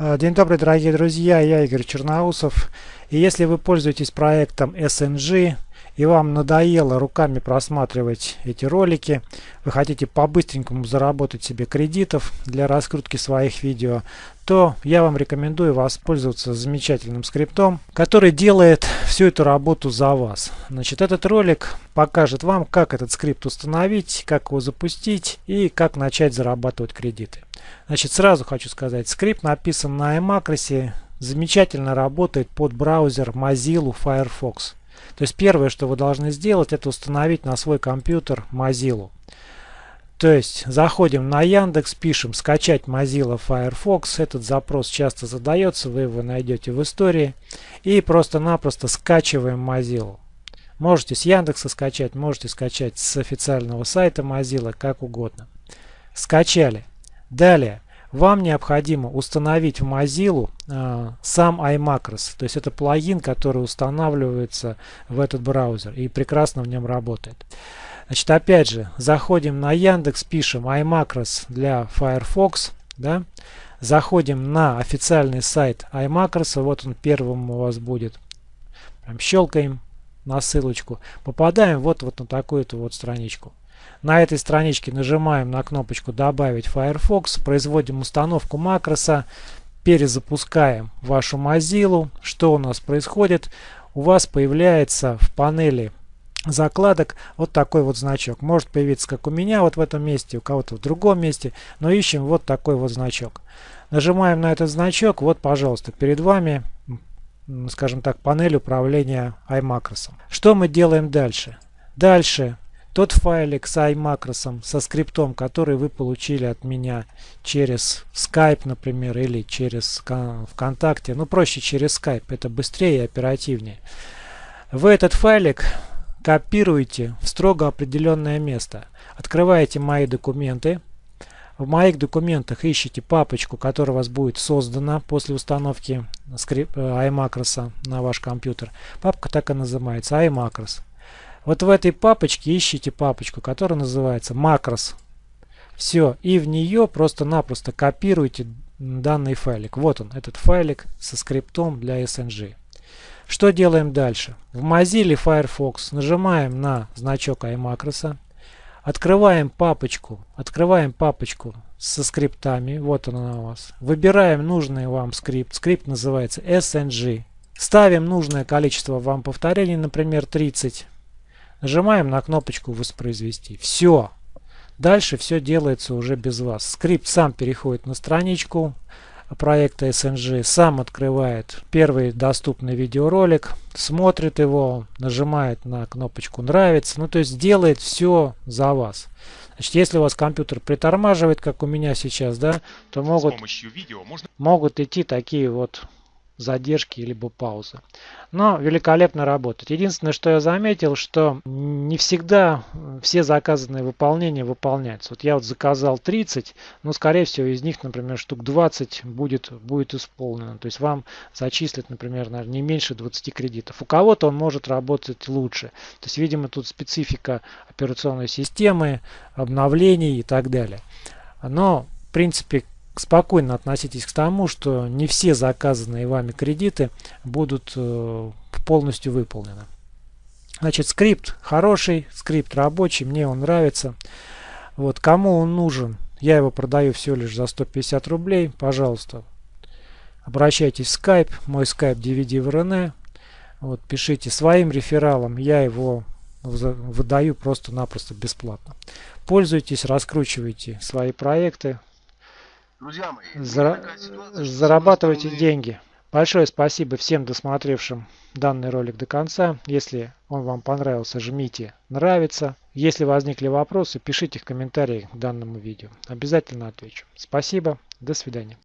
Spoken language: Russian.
А, день добрый, дорогие друзья, я Игорь Черноусов. И если вы пользуетесь проектом SNG и вам надоело руками просматривать эти ролики, вы хотите по-быстренькому заработать себе кредитов для раскрутки своих видео, то я вам рекомендую воспользоваться замечательным скриптом, который делает всю эту работу за вас. Значит, этот ролик покажет вам, как этот скрипт установить, как его запустить и как начать зарабатывать кредиты. Значит, сразу хочу сказать, скрипт написан на iMacros, замечательно работает под браузер Mozilla Firefox. То есть первое, что вы должны сделать, это установить на свой компьютер Mozilla. То есть заходим на Яндекс, пишем скачать Mozilla Firefox. Этот запрос часто задается, вы его найдете в истории. И просто-напросто скачиваем Mozilla. Можете с Яндекса скачать, можете скачать с официального сайта Mozilla, как угодно. Скачали. Далее, вам необходимо установить в Mozilla э, сам iMacros. То есть это плагин, который устанавливается в этот браузер и прекрасно в нем работает. Значит, опять же, заходим на Яндекс, пишем iMacros для Firefox. Да? Заходим на официальный сайт iMacros. Вот он первым у вас будет. Прям щелкаем на ссылочку. Попадаем вот, вот на такую-то вот страничку. На этой страничке нажимаем на кнопочку «Добавить Firefox», производим установку макроса, перезапускаем вашу Mozilla. Что у нас происходит? У вас появляется в панели закладок вот такой вот значок. Может появиться как у меня вот в этом месте, у кого-то в другом месте, но ищем вот такой вот значок. Нажимаем на этот значок, вот пожалуйста, перед вами, скажем так, панель управления iMacros. Что мы делаем дальше? Дальше тот файлик с iMacros, со скриптом, который вы получили от меня через Skype, например, или через ВКонтакте. Ну, проще через Skype, это быстрее и оперативнее. Вы этот файлик копируете в строго определенное место. Открываете «Мои документы». В моих документах ищите папочку, которая у вас будет создана после установки э, iMacros на ваш компьютер. Папка так и называется iMacros. Вот в этой папочке ищите папочку, которая называется макрос. Все, и в нее просто-напросто копируйте данный файлик. Вот он, этот файлик со скриптом для SNG. Что делаем дальше? В Mozilla Firefox нажимаем на значок iMacros, открываем папочку, открываем папочку со скриптами, вот она у вас. Выбираем нужный вам скрипт, скрипт называется SNG. Ставим нужное количество вам повторений, например 30. Нажимаем на кнопочку «Воспроизвести». Все. Дальше все делается уже без вас. Скрипт сам переходит на страничку проекта SNG, сам открывает первый доступный видеоролик, смотрит его, нажимает на кнопочку «Нравится». Ну, то есть делает все за вас. Значит, если у вас компьютер притормаживает, как у меня сейчас, да, то могут, можно... могут идти такие вот задержки либо паузы. Но великолепно работает. Единственное, что я заметил, что не всегда все заказанные выполнения выполняются. Вот я вот заказал 30, но скорее всего из них, например, штук 20 будет, будет исполнено. То есть вам зачислят, например, наверное, не меньше 20 кредитов. У кого-то он может работать лучше. То есть, видимо, тут специфика операционной системы, обновлений и так далее. Но, в принципе, спокойно относитесь к тому, что не все заказанные вами кредиты будут э, полностью выполнены. Значит, скрипт хороший, скрипт рабочий, мне он нравится. Вот, кому он нужен, я его продаю всего лишь за 150 рублей, пожалуйста, обращайтесь в Skype, мой Skype DVD в РН, вот, пишите своим рефералом, я его выдаю просто-напросто бесплатно. Пользуйтесь, раскручивайте свои проекты, Друзья мои, Зара... зарабатывайте деньги. Большое спасибо всем досмотревшим данный ролик до конца. Если он вам понравился, жмите нравится. Если возникли вопросы, пишите в комментариях к данному видео. Обязательно отвечу. Спасибо. До свидания.